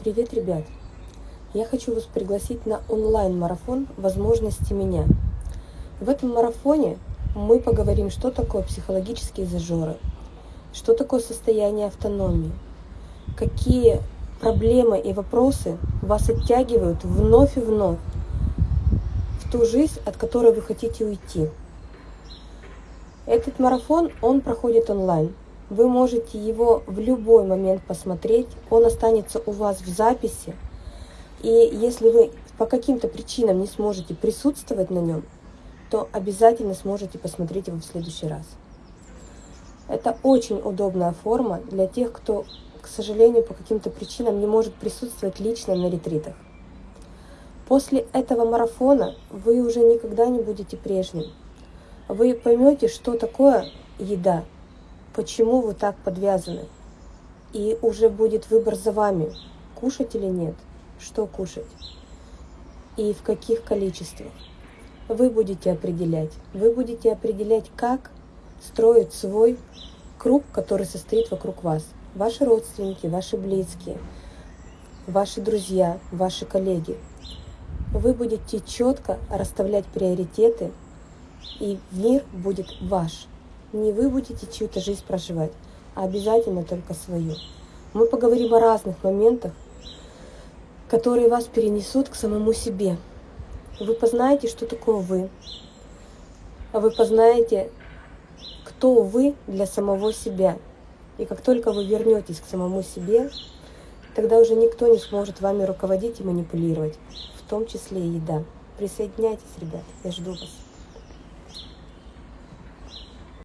Привет, ребят! Я хочу вас пригласить на онлайн-марафон «Возможности меня». В этом марафоне мы поговорим, что такое психологические зажоры, что такое состояние автономии, какие проблемы и вопросы вас оттягивают вновь и вновь в ту жизнь, от которой вы хотите уйти. Этот марафон, он проходит онлайн. Вы можете его в любой момент посмотреть, он останется у вас в записи. И если вы по каким-то причинам не сможете присутствовать на нем, то обязательно сможете посмотреть его в следующий раз. Это очень удобная форма для тех, кто, к сожалению, по каким-то причинам не может присутствовать лично на ретритах. После этого марафона вы уже никогда не будете прежним. Вы поймете, что такое еда, почему вы так подвязаны. И уже будет выбор за вами, кушать или нет, что кушать и в каких количествах. Вы будете определять. Вы будете определять, как строить свой круг, который состоит вокруг вас. Ваши родственники, ваши близкие, ваши друзья, ваши коллеги. Вы будете четко расставлять приоритеты, и мир будет ваш. Не вы будете чью-то жизнь проживать, а обязательно только свою. Мы поговорим о разных моментах, которые вас перенесут к самому себе. Вы познаете, что такое вы. А вы познаете, кто вы для самого себя. И как только вы вернетесь к самому себе, тогда уже никто не сможет вами руководить и манипулировать, в том числе и еда. Присоединяйтесь, ребят, я жду вас.